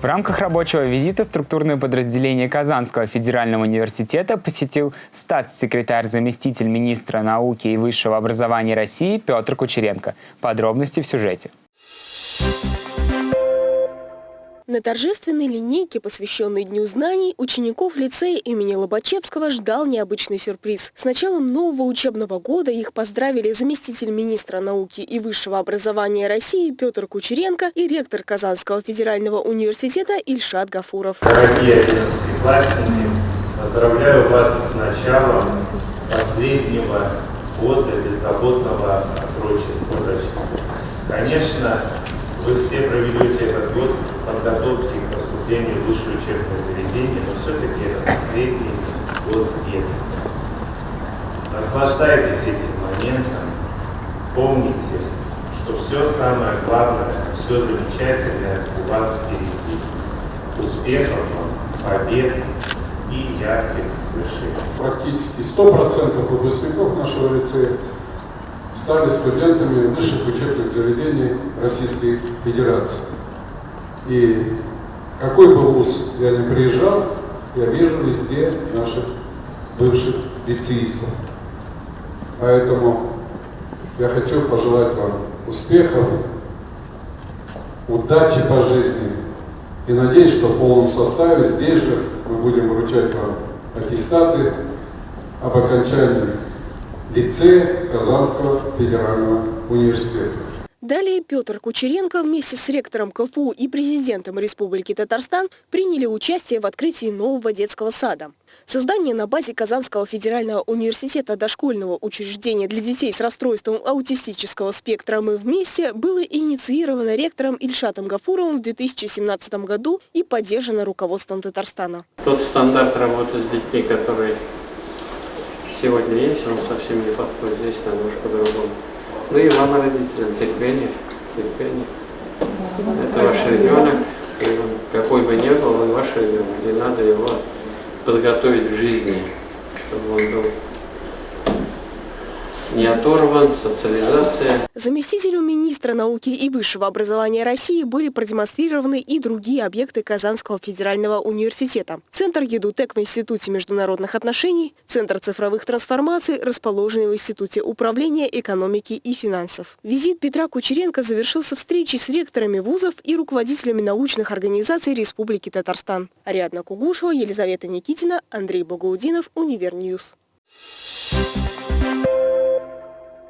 В рамках рабочего визита структурное подразделение Казанского федерального университета посетил статс-секретарь заместитель министра науки и высшего образования России Петр Кучеренко. Подробности в сюжете. На торжественной линейке, посвященной Дню знаний, учеников лицея имени Лобачевского ждал необычный сюрприз. С началом нового учебного года их поздравили заместитель министра науки и высшего образования России Петр Кучеренко и ректор Казанского федерального университета Ильшат Гафуров. Дорогие одиннадцатиклассники, поздравляю вас с началом последнего года беззаботного отрочества. Конечно, вы все проведете этот год подготовки к поступлению в высшее учебное заведение, но все-таки это последний год детства. Наслаждайтесь этим моментом, помните, что все самое главное, все замечательное у вас впереди. Успехов вам, побед и ярких свершений. Практически 100% выпускников нашего лицея стали студентами высших учебных заведений Российской Федерации. И какой бы вуз я ни приезжал, я вижу везде наших бывших лицеистов. Поэтому я хочу пожелать вам успехов, удачи по жизни. И надеюсь, что в полном составе здесь же мы будем вручать вам аттестаты об окончании лицея Казанского федерального университета. Далее Петр Кучеренко вместе с ректором КФУ и президентом Республики Татарстан приняли участие в открытии нового детского сада. Создание на базе Казанского федерального университета дошкольного учреждения для детей с расстройством аутистического спектра «Мы вместе» было инициировано ректором Ильшатом Гафуровым в 2017 году и поддержано руководством Татарстана. Тот стандарт работы с детьми, который сегодня есть, он совсем не подходит. Здесь немножко по-другому. Ну и вам, родителям, терпение, терпение. Это ваш ребенок, и он, какой бы ни был, он ваш ребенок, и надо его подготовить к жизни, чтобы он был не оторван, социализация. Заместителю министра науки и высшего образования России были продемонстрированы и другие объекты Казанского федерального университета. Центр ЕДУТЕК в Институте международных отношений, Центр цифровых трансформаций, расположенный в Институте управления экономики и финансов. Визит Петра Кучеренко завершился встречей с ректорами вузов и руководителями научных организаций Республики Татарстан. Ариадна Кугушева, Елизавета Никитина, Андрей Богоудинов, Univer News. Thank you.